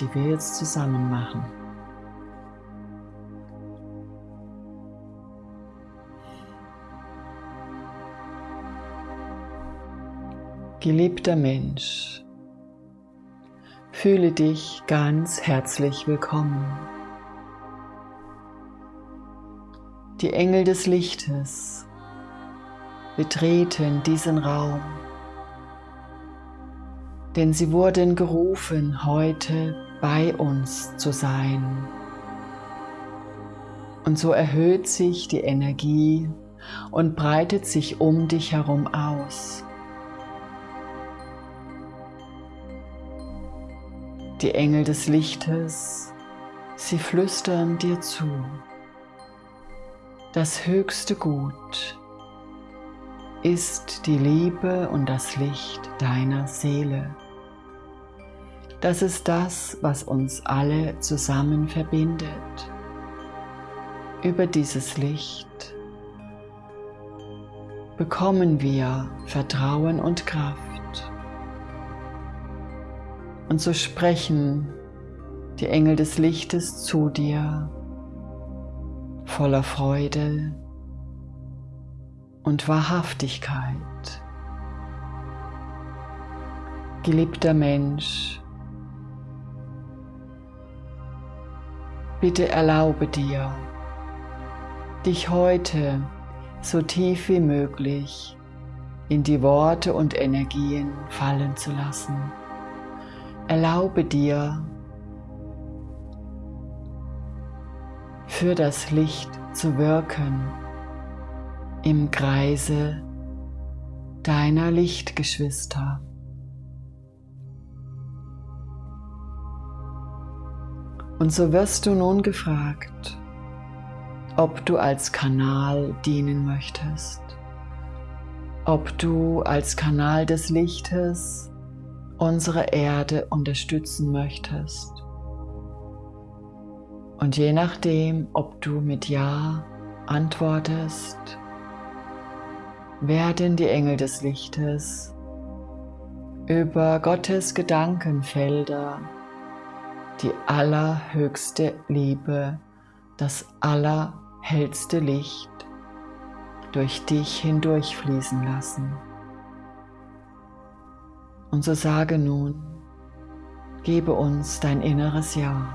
Die wir jetzt zusammen machen. Geliebter Mensch, fühle dich ganz herzlich willkommen. Die Engel des Lichtes betreten diesen Raum, denn sie wurden gerufen, heute bei uns zu sein. Und so erhöht sich die Energie und breitet sich um dich herum aus. Die Engel des Lichtes, sie flüstern dir zu. Das höchste Gut ist die Liebe und das Licht deiner Seele. Das ist das, was uns alle zusammen verbindet. Über dieses Licht bekommen wir Vertrauen und Kraft. Und so sprechen die Engel des Lichtes zu dir voller Freude und Wahrhaftigkeit. Geliebter Mensch, bitte erlaube dir, dich heute so tief wie möglich in die Worte und Energien fallen zu lassen. Erlaube dir, für das Licht zu wirken im Kreise deiner Lichtgeschwister. Und so wirst du nun gefragt, ob du als Kanal dienen möchtest, ob du als Kanal des Lichtes unsere Erde unterstützen möchtest. Und je nachdem, ob du mit Ja antwortest, werden die Engel des Lichtes über Gottes Gedankenfelder die allerhöchste Liebe, das allerhellste Licht durch dich hindurchfließen lassen. Und so sage nun, gebe uns dein inneres Ja.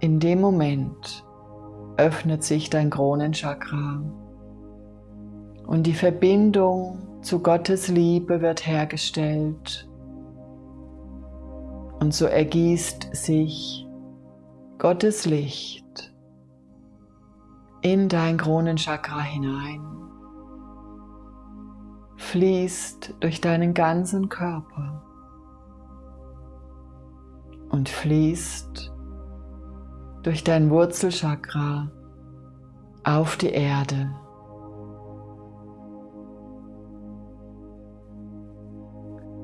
In dem Moment öffnet sich dein Kronenchakra und die Verbindung zu Gottes Liebe wird hergestellt. Und so ergießt sich Gottes Licht in dein Kronenchakra hinein fließt durch deinen ganzen Körper und fließt durch dein Wurzelchakra auf die Erde.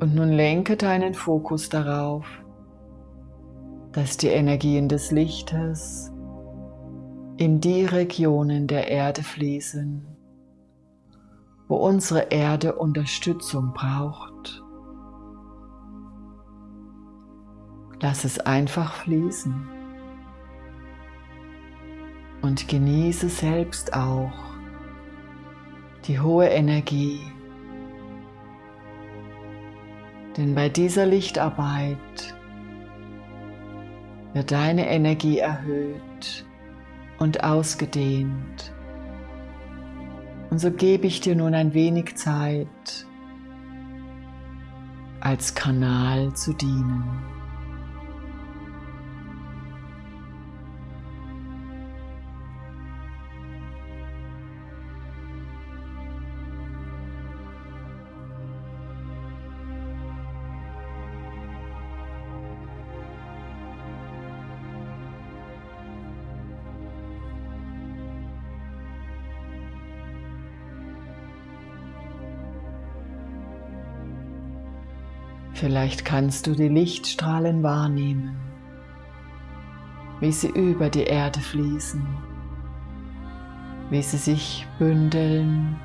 Und nun lenke deinen Fokus darauf, dass die Energien des Lichtes in die Regionen der Erde fließen, wo unsere Erde Unterstützung braucht. Lass es einfach fließen und genieße selbst auch die hohe Energie. Denn bei dieser Lichtarbeit wird deine Energie erhöht und ausgedehnt. Und so gebe ich dir nun ein wenig Zeit, als Kanal zu dienen. Vielleicht kannst du die Lichtstrahlen wahrnehmen, wie sie über die Erde fließen, wie sie sich bündeln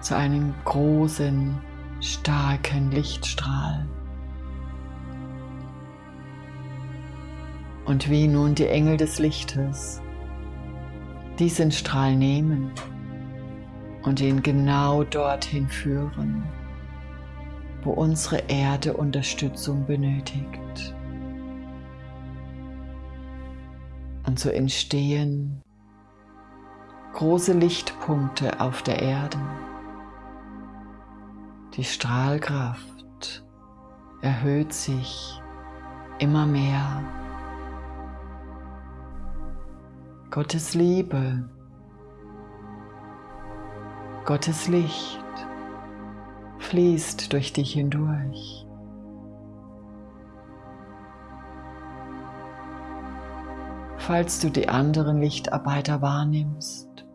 zu einem großen, starken Lichtstrahl, Und wie nun die Engel des Lichtes diesen Strahl nehmen und ihn genau dorthin führen, wo unsere Erde Unterstützung benötigt. Und so entstehen große Lichtpunkte auf der Erde. Die Strahlkraft erhöht sich immer mehr. Gottes Liebe, Gottes Licht fließt durch dich hindurch. Falls du die anderen Lichtarbeiter wahrnimmst,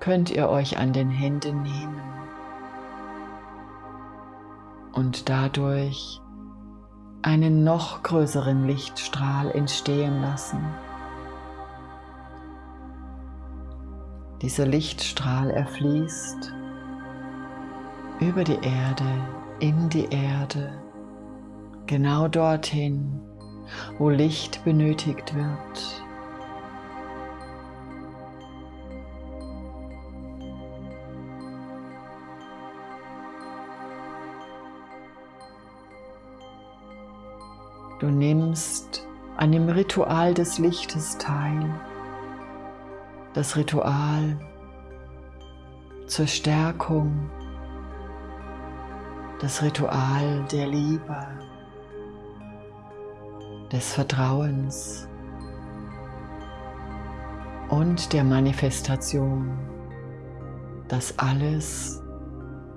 könnt ihr euch an den Händen nehmen und dadurch einen noch größeren Lichtstrahl entstehen lassen. Dieser Lichtstrahl erfließt über die Erde, in die Erde, genau dorthin, wo Licht benötigt wird. Du nimmst an dem Ritual des Lichtes teil. Das Ritual zur Stärkung, das Ritual der Liebe, des Vertrauens und der Manifestation, dass alles,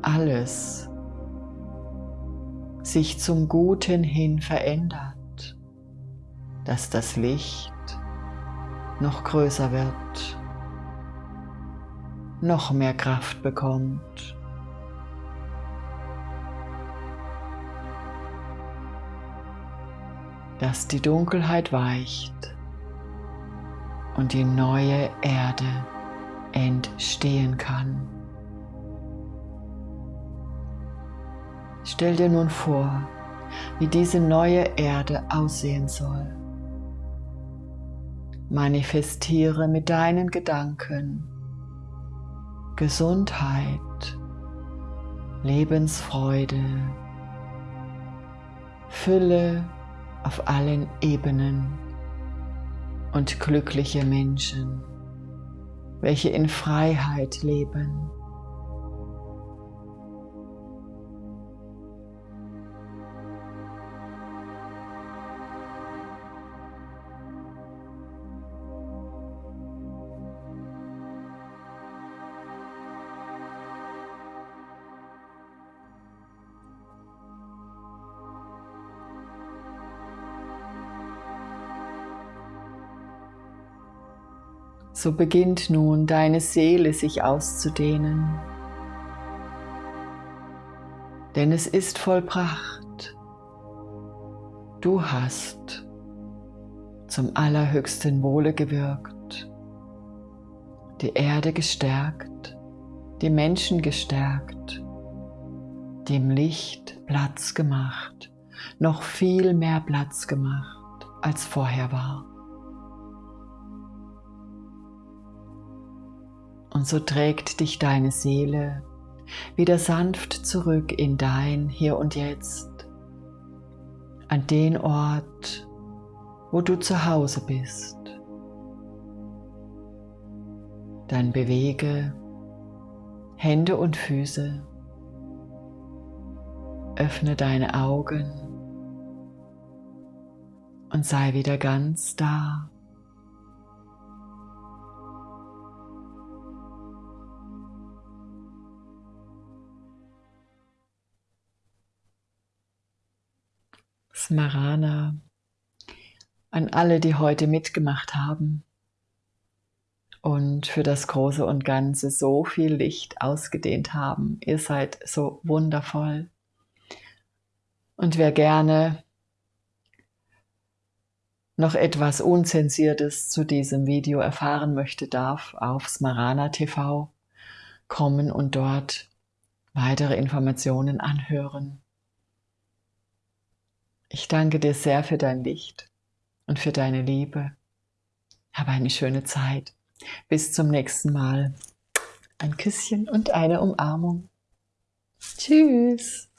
alles sich zum Guten hin verändert, dass das Licht noch größer wird, noch mehr Kraft bekommt. Dass die Dunkelheit weicht und die neue Erde entstehen kann. Stell dir nun vor, wie diese neue Erde aussehen soll. Manifestiere mit deinen Gedanken Gesundheit, Lebensfreude, Fülle auf allen Ebenen und glückliche Menschen, welche in Freiheit leben. So beginnt nun deine Seele sich auszudehnen. Denn es ist vollbracht. Du hast zum allerhöchsten Wohle gewirkt, die Erde gestärkt, die Menschen gestärkt, dem Licht Platz gemacht, noch viel mehr Platz gemacht, als vorher war. Und so trägt dich deine Seele wieder sanft zurück in dein Hier und Jetzt, an den Ort, wo du zu Hause bist. Dann bewege Hände und Füße, öffne deine Augen und sei wieder ganz da. Smarana, an alle, die heute mitgemacht haben und für das Große und Ganze so viel Licht ausgedehnt haben. Ihr seid so wundervoll. Und wer gerne noch etwas Unzensiertes zu diesem Video erfahren möchte, darf auf Smarana TV kommen und dort weitere Informationen anhören. Ich danke dir sehr für dein Licht und für deine Liebe. Habe eine schöne Zeit. Bis zum nächsten Mal. Ein Küsschen und eine Umarmung. Tschüss.